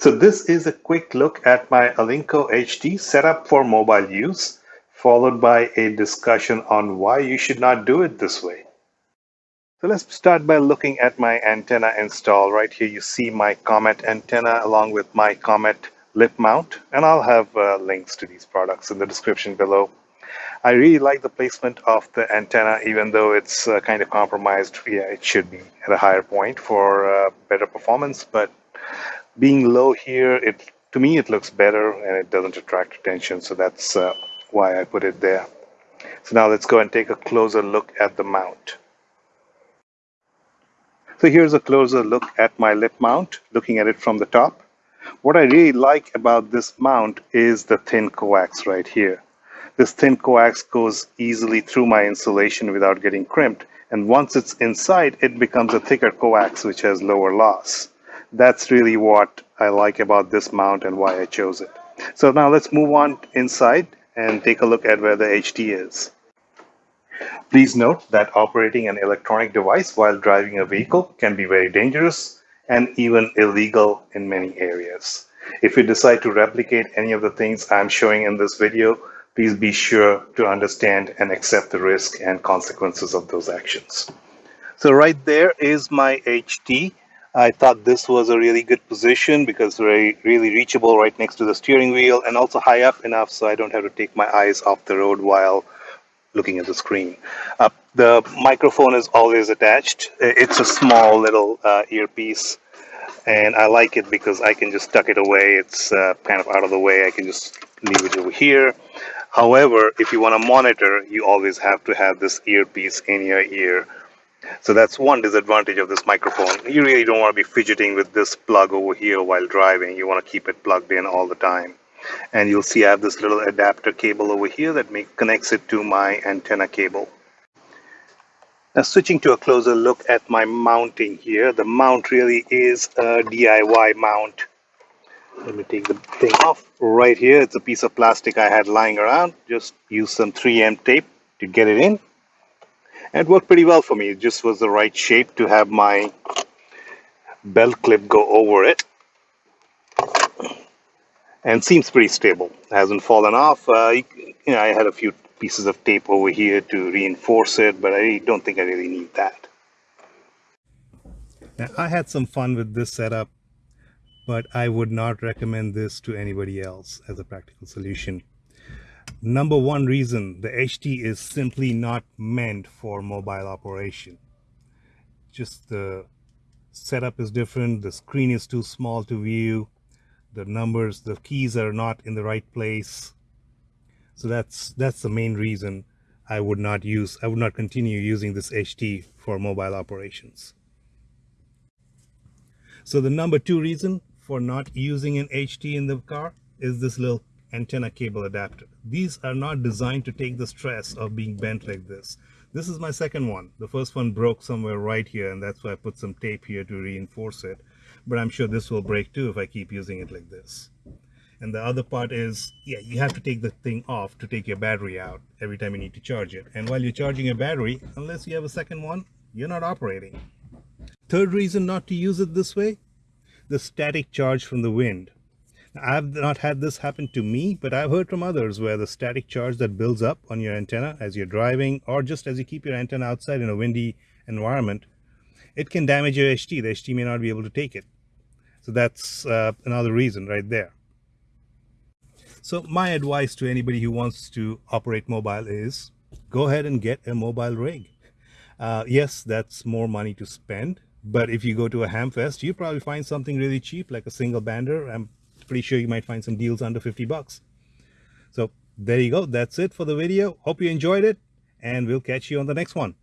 So this is a quick look at my Alinco HT setup for mobile use, followed by a discussion on why you should not do it this way. So let's start by looking at my antenna install. Right here you see my Comet antenna along with my Comet lip mount, and I'll have uh, links to these products in the description below. I really like the placement of the antenna, even though it's uh, kind of compromised. Yeah, it should be at a higher point for uh, better performance, but being low here, it to me it looks better and it doesn't attract attention, so that's uh, why I put it there. So now let's go and take a closer look at the mount. So here's a closer look at my lip mount, looking at it from the top. What I really like about this mount is the thin coax right here. This thin coax goes easily through my insulation without getting crimped. And once it's inside, it becomes a thicker coax, which has lower loss. That's really what I like about this mount and why I chose it. So now let's move on inside and take a look at where the HT is. Please note that operating an electronic device while driving a vehicle can be very dangerous and even illegal in many areas. If you decide to replicate any of the things I'm showing in this video, please be sure to understand and accept the risk and consequences of those actions. So right there is my HT. I thought this was a really good position because very really reachable right next to the steering wheel and also high up enough so I don't have to take my eyes off the road while looking at the screen. Uh, the microphone is always attached. It's a small little uh, earpiece and I like it because I can just tuck it away. It's uh, kind of out of the way. I can just leave it over here. However, if you want to monitor, you always have to have this earpiece in your ear. So that's one disadvantage of this microphone. You really don't want to be fidgeting with this plug over here while driving. You want to keep it plugged in all the time and you'll see I have this little adapter cable over here that make, connects it to my antenna cable. Now switching to a closer look at my mounting here, the mount really is a DIY mount. Let me take the thing off right here. It's a piece of plastic I had lying around. Just use some 3M tape to get it in. It worked pretty well for me. It just was the right shape to have my belt clip go over it and seems pretty stable. Hasn't fallen off. Uh, you know, I had a few pieces of tape over here to reinforce it, but I don't think I really need that. Now, I had some fun with this setup, but I would not recommend this to anybody else as a practical solution. Number one reason, the HT is simply not meant for mobile operation. Just the setup is different, the screen is too small to view, the numbers the keys are not in the right place so that's that's the main reason I would not use I would not continue using this HT for mobile operations so the number two reason for not using an HT in the car is this little antenna cable adapter these are not designed to take the stress of being bent like this this is my second one the first one broke somewhere right here and that's why I put some tape here to reinforce it but I'm sure this will break too if I keep using it like this. And the other part is, yeah, you have to take the thing off to take your battery out every time you need to charge it. And while you're charging your battery, unless you have a second one, you're not operating. Third reason not to use it this way, the static charge from the wind. I've not had this happen to me, but I've heard from others where the static charge that builds up on your antenna as you're driving or just as you keep your antenna outside in a windy environment it can damage your HT. The HT may not be able to take it. So that's uh, another reason right there. So my advice to anybody who wants to operate mobile is go ahead and get a mobile rig. Uh, yes, that's more money to spend, but if you go to a Hamfest, you probably find something really cheap, like a single bander. I'm pretty sure you might find some deals under 50 bucks. So there you go. That's it for the video. Hope you enjoyed it, and we'll catch you on the next one.